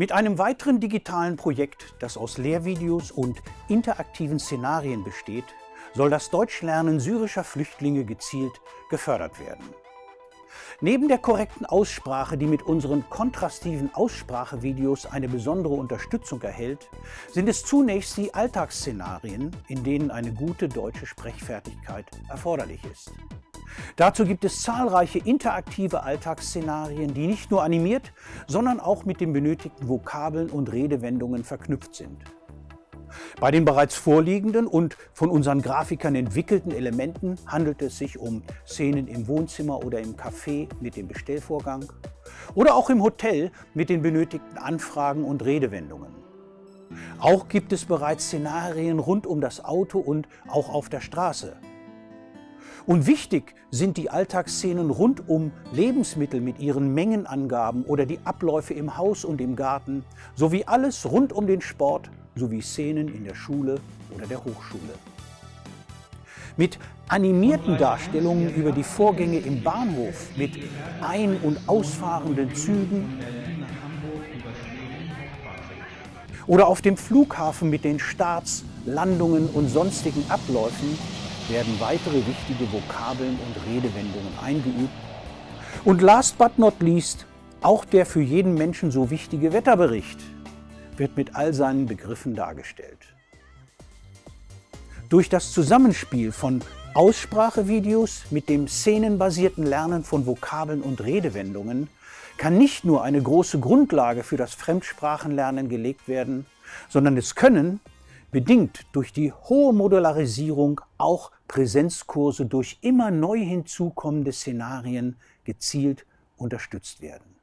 Mit einem weiteren digitalen Projekt, das aus Lehrvideos und interaktiven Szenarien besteht, soll das Deutschlernen syrischer Flüchtlinge gezielt gefördert werden. Neben der korrekten Aussprache, die mit unseren kontrastiven Aussprachevideos eine besondere Unterstützung erhält, sind es zunächst die Alltagsszenarien, in denen eine gute deutsche Sprechfertigkeit erforderlich ist. Dazu gibt es zahlreiche interaktive Alltagsszenarien, die nicht nur animiert, sondern auch mit den benötigten Vokabeln und Redewendungen verknüpft sind. Bei den bereits vorliegenden und von unseren Grafikern entwickelten Elementen handelt es sich um Szenen im Wohnzimmer oder im Café mit dem Bestellvorgang oder auch im Hotel mit den benötigten Anfragen und Redewendungen. Auch gibt es bereits Szenarien rund um das Auto und auch auf der Straße. Und wichtig sind die Alltagsszenen rund um Lebensmittel mit ihren Mengenangaben oder die Abläufe im Haus und im Garten, sowie alles rund um den Sport sowie Szenen in der Schule oder der Hochschule. Mit animierten Darstellungen über die Vorgänge im Bahnhof, mit ein- und ausfahrenden Zügen oder auf dem Flughafen mit den Starts, Landungen und sonstigen Abläufen werden weitere wichtige Vokabeln und Redewendungen eingeübt. Und last but not least, auch der für jeden Menschen so wichtige Wetterbericht wird mit all seinen Begriffen dargestellt. Durch das Zusammenspiel von Aussprachevideos mit dem szenenbasierten Lernen von Vokabeln und Redewendungen kann nicht nur eine große Grundlage für das Fremdsprachenlernen gelegt werden, sondern es können, bedingt durch die hohe Modularisierung, auch Präsenzkurse durch immer neu hinzukommende Szenarien gezielt unterstützt werden.